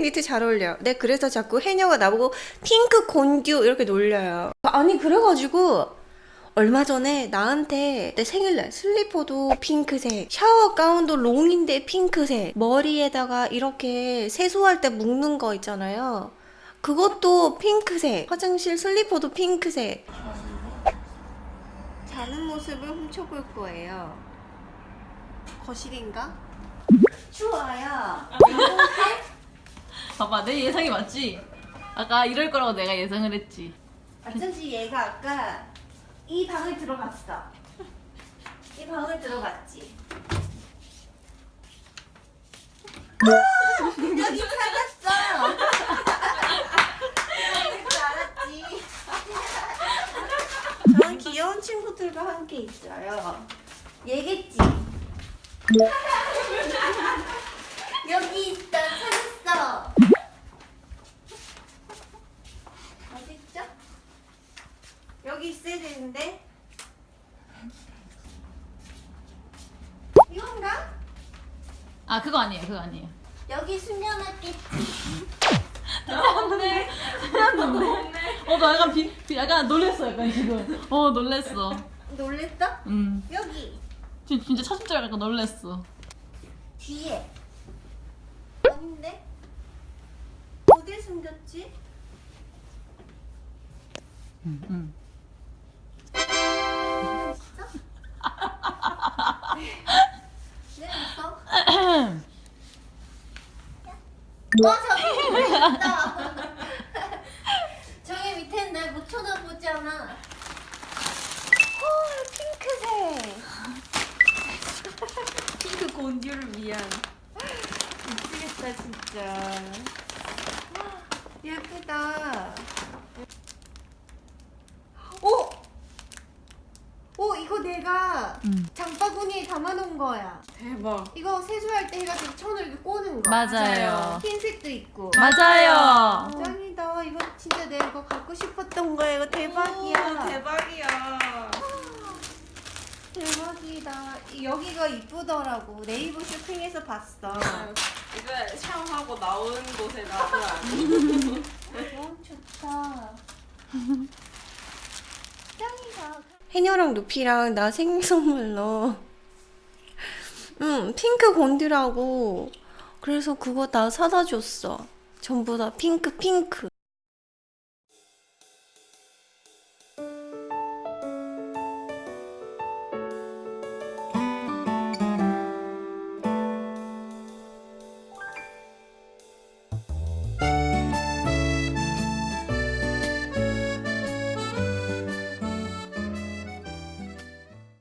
데이트 잘 어울려요. 네, 그래서 자꾸 해녀가 나보고 핑크 곤듀 이렇게 놀려요. 아니, 그래가지고 얼마 전에 나한테 내 생일날 슬리퍼도 핑크색, 샤워 가운도 롱인데 핑크색, 머리에다가 이렇게 세수할 때 묶는 거 있잖아요. 그것도 핑크색, 화장실 슬리퍼도 핑크색. 자는 모습을 훔쳐볼 거예요. 거실인가? 추워요. 봐봐 내 예상이 맞지? 아까 이럴 거라고 내가 예상을 했지 어쩐지 얘가 아까 이 방을 들어갔어. 이 방을 들어갔지. 아! 여기 찾았어. 저는 귀여운 친구들과 함께 있어요. 얘겠지. 여기 있어. 찾았어. 어딨죠? 여기 있어야 되는데. 이건가? 아 그거 아니에요 그거 아니에요. 여기 숨겨놨겠지 없네. 어나 약간 비, 비- 약간 놀랬어 약간 지금. 어 놀랬어. 놀랬어? 음. 여기. 진- 진짜 찾은 줄 알고 놀랬어. 뒤에. 아닌데? 어딜 숨겼지? 음, 음. 어 저기 밑에 있다. 저기 밑에는 날못 쳐다보잖아? 헐 핑크색. 핑크 곤듀를 위한. 미치겠다 진짜. 예쁘다 오! 오 이거 내가 음. 장바구니에 담아놓은 거야. 대박. 이거 세수할 때 해가지고 천을 이렇게 꼬는 거 맞아요. 흰색도 있고. 맞아요. 짱이다. 이거 진짜 내가 이거 갖고 싶었던 거야. 이거 대박이야. 오, 대박이야. 대박이다. 이- 여기가 이쁘더라고. 네이버 쇼핑에서 봤어. 이제 샤워하고 나온 곳에 놔둬야 너무 좋다 짱이다 해녀랑 루피랑 나 생일 선물로. 응 핑크 곤드라고. 그래서 그거 다 사다 줬어. 전부 다 핑크 핑크